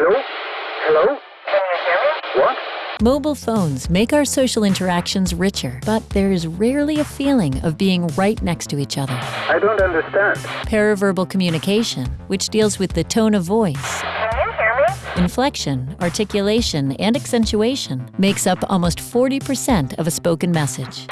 Hello? Hello? Can you hear me? What? Mobile phones make our social interactions richer, but there is rarely a feeling of being right next to each other. I don't understand. Paraverbal communication, which deals with the tone of voice, Can you hear me? inflection, articulation, and accentuation, makes up almost 40% of a spoken message.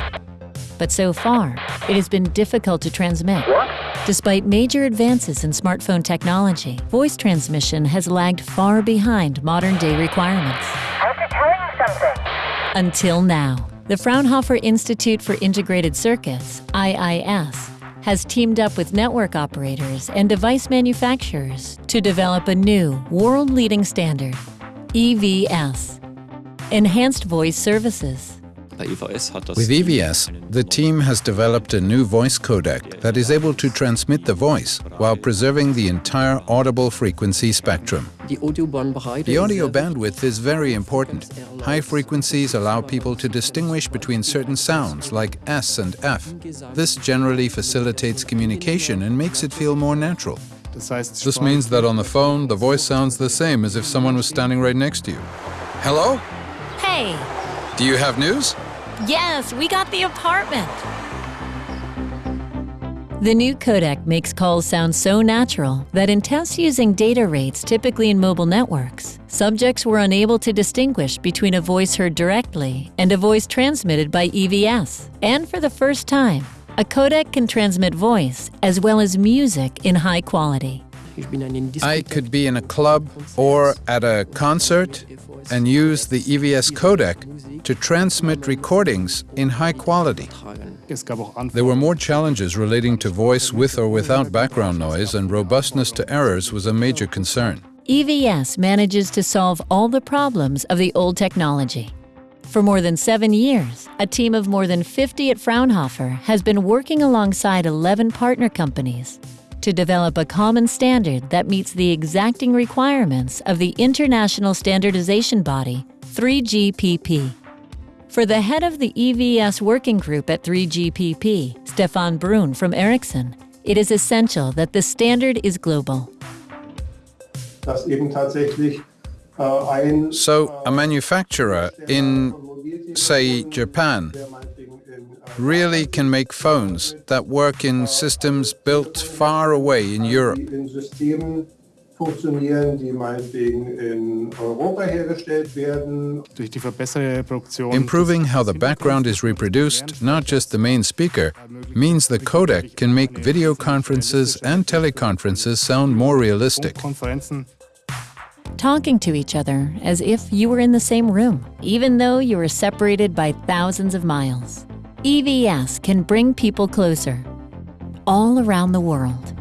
But so far, it has been difficult to transmit. What? Despite major advances in smartphone technology, voice transmission has lagged far behind modern day requirements. I have to tell you something. Until now, the Fraunhofer Institute for Integrated Circuits, IIS, has teamed up with network operators and device manufacturers to develop a new, world leading standard EVS Enhanced Voice Services. Bei EVS hat das With EVS, the team has developed a new voice codec that is able to transmit the voice while preserving the entire audible frequency spectrum. The audio bandwidth is very important. High frequencies allow people to distinguish between certain sounds like S and F. This generally facilitates communication and makes it feel more natural. This means that on the phone, the voice sounds the same as if someone was standing right next to you. Hello? Hey, Do you have news? Yes, we got the apartment! The new codec makes calls sound so natural that in tests using data rates typically in mobile networks, subjects were unable to distinguish between a voice heard directly and a voice transmitted by EVS. And for the first time, a codec can transmit voice as well as music in high quality. Ich bin einen I could be in a club or at a concert and use the EVS codec to transmit recordings in high quality. There were more challenges relating to voice with or without background noise, and robustness to errors was a major concern. EVS manages to solve all the problems of the old technology. For more than seven years, a team of more than 50 at Fraunhofer has been working alongside 11 partner companies to develop a common standard that meets the exacting requirements of the international standardization body, 3GPP. For the head of the EVS working group at 3GPP, Stefan Bruhn from Ericsson, it is essential that the standard is global. dass eben tatsächlich äh, ein So, a äh, manufacturer in, say, Japan really can make phones that work in systems built far away in Europe. die in Systemen funktionieren, die meinetwegen in Europa hergestellt werden. Durch die verbesserte Produktion Improving how the background is reproduced, not just the main speaker, means the codec can make video conferences and teleconferences sound more realistic. Talking to each other as if you were in the same room, even though you were separated by thousands of miles. EVS can bring people closer, all around the world.